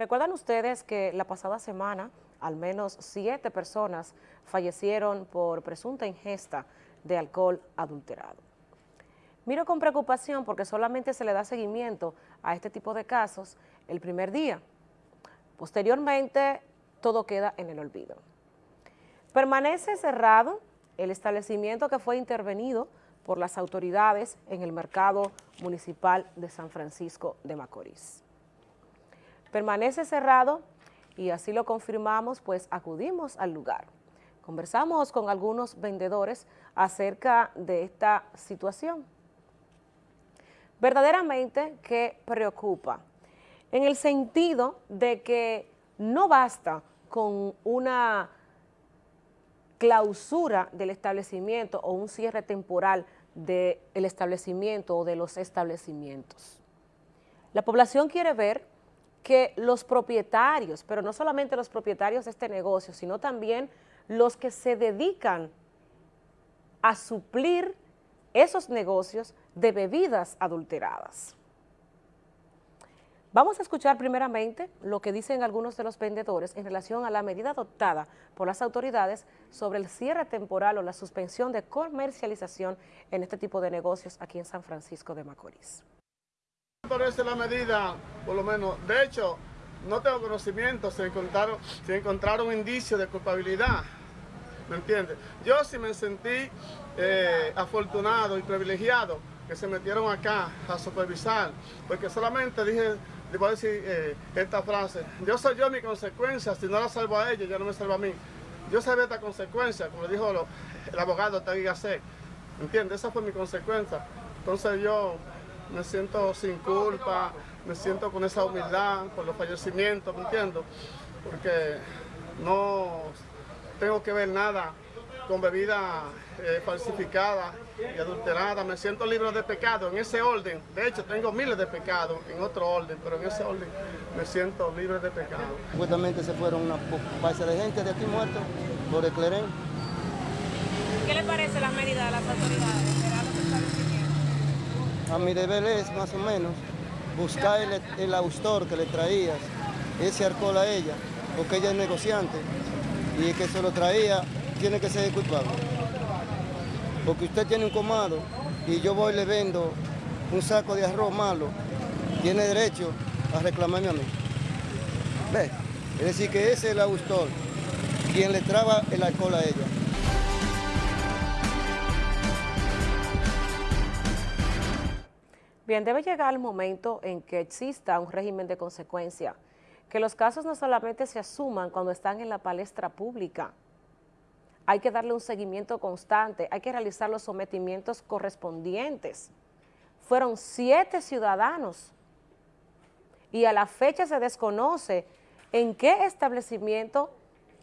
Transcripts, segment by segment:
Recuerdan ustedes que la pasada semana al menos siete personas fallecieron por presunta ingesta de alcohol adulterado. Miro con preocupación porque solamente se le da seguimiento a este tipo de casos el primer día. Posteriormente, todo queda en el olvido. Permanece cerrado el establecimiento que fue intervenido por las autoridades en el mercado municipal de San Francisco de Macorís. Permanece cerrado y así lo confirmamos, pues acudimos al lugar. Conversamos con algunos vendedores acerca de esta situación. Verdaderamente que preocupa, en el sentido de que no basta con una clausura del establecimiento o un cierre temporal del establecimiento o de los establecimientos. La población quiere ver que los propietarios, pero no solamente los propietarios de este negocio, sino también los que se dedican a suplir esos negocios de bebidas adulteradas. Vamos a escuchar primeramente lo que dicen algunos de los vendedores en relación a la medida adoptada por las autoridades sobre el cierre temporal o la suspensión de comercialización en este tipo de negocios aquí en San Francisco de Macorís. Me parece la medida, por lo menos, de hecho, no tengo conocimiento, se encontraron, se encontraron indicios de culpabilidad, ¿me entiendes? Yo sí me sentí eh, afortunado y privilegiado que se metieron acá a supervisar, porque solamente dije le voy a decir eh, esta frase. Yo soy yo mi consecuencia, si no la salvo a ellos, ya no me salvo a mí. Yo sabía esta consecuencia, como dijo el abogado Tegui Gasset. ¿Entiendes? Esa fue mi consecuencia. Entonces yo me siento sin culpa, me siento con esa humildad por los fallecimientos, ¿me entiendo? Porque no tengo que ver nada con bebida eh, falsificada y adulterada, me siento libre de pecado en ese orden. De hecho, tengo miles de pecados en otro orden, pero en ese orden me siento libre de pecado. Supuestamente se fueron una base de gente de aquí muertos por el clerén. ¿Qué le parece la medida de las autoridades? A mi deber es, más o menos, buscar el, el austor que le traías, ese alcohol a ella, porque ella es negociante y el que se lo traía tiene que ser culpable. Porque usted tiene un comado y yo voy y le vendo un saco de arroz malo, tiene derecho a reclamarme a mí. ¿Ve? Es decir, que ese es el autor, quien le traba el alcohol a ella. Bien, debe llegar el momento en que exista un régimen de consecuencia, que los casos no solamente se asuman cuando están en la palestra pública, hay que darle un seguimiento constante, hay que realizar los sometimientos correspondientes. Fueron siete ciudadanos y a la fecha se desconoce en qué establecimiento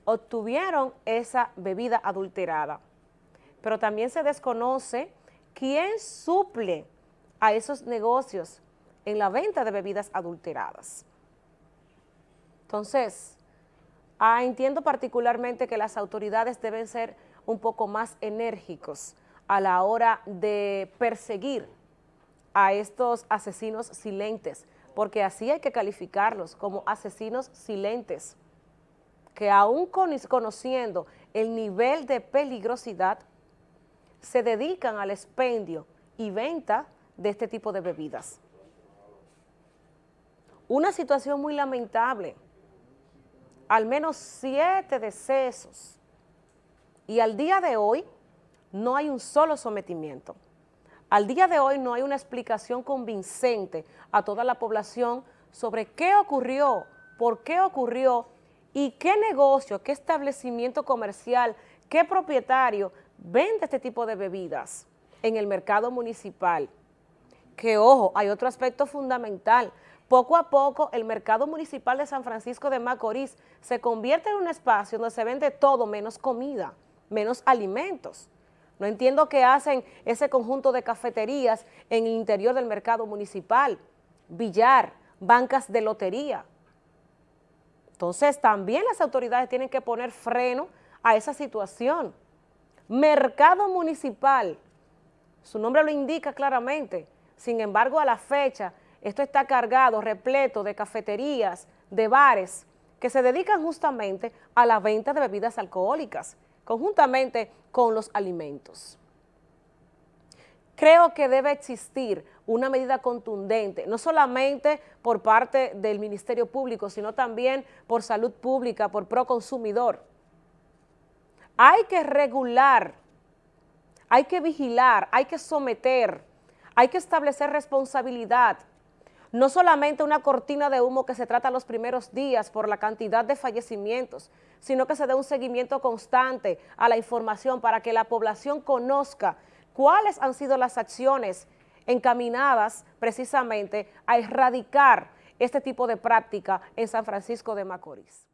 obtuvieron esa bebida adulterada. Pero también se desconoce quién suple a esos negocios en la venta de bebidas adulteradas. Entonces, Ah, entiendo particularmente que las autoridades deben ser un poco más enérgicos a la hora de perseguir a estos asesinos silentes, porque así hay que calificarlos como asesinos silentes, que aún conociendo el nivel de peligrosidad, se dedican al expendio y venta de este tipo de bebidas. Una situación muy lamentable, al menos siete decesos y al día de hoy no hay un solo sometimiento. Al día de hoy no hay una explicación convincente a toda la población sobre qué ocurrió, por qué ocurrió y qué negocio, qué establecimiento comercial, qué propietario vende este tipo de bebidas en el mercado municipal. Que ojo, hay otro aspecto fundamental, poco a poco el mercado municipal de San Francisco de Macorís se convierte en un espacio donde se vende todo menos comida, menos alimentos. No entiendo qué hacen ese conjunto de cafeterías en el interior del mercado municipal, billar, bancas de lotería. Entonces también las autoridades tienen que poner freno a esa situación. Mercado municipal, su nombre lo indica claramente, sin embargo a la fecha esto está cargado, repleto de cafeterías, de bares que se dedican justamente a la venta de bebidas alcohólicas, conjuntamente con los alimentos. Creo que debe existir una medida contundente, no solamente por parte del Ministerio Público, sino también por Salud Pública, por Proconsumidor. Hay que regular, hay que vigilar, hay que someter, hay que establecer responsabilidad, no solamente una cortina de humo que se trata los primeros días por la cantidad de fallecimientos, sino que se dé un seguimiento constante a la información para que la población conozca cuáles han sido las acciones encaminadas precisamente a erradicar este tipo de práctica en San Francisco de Macorís.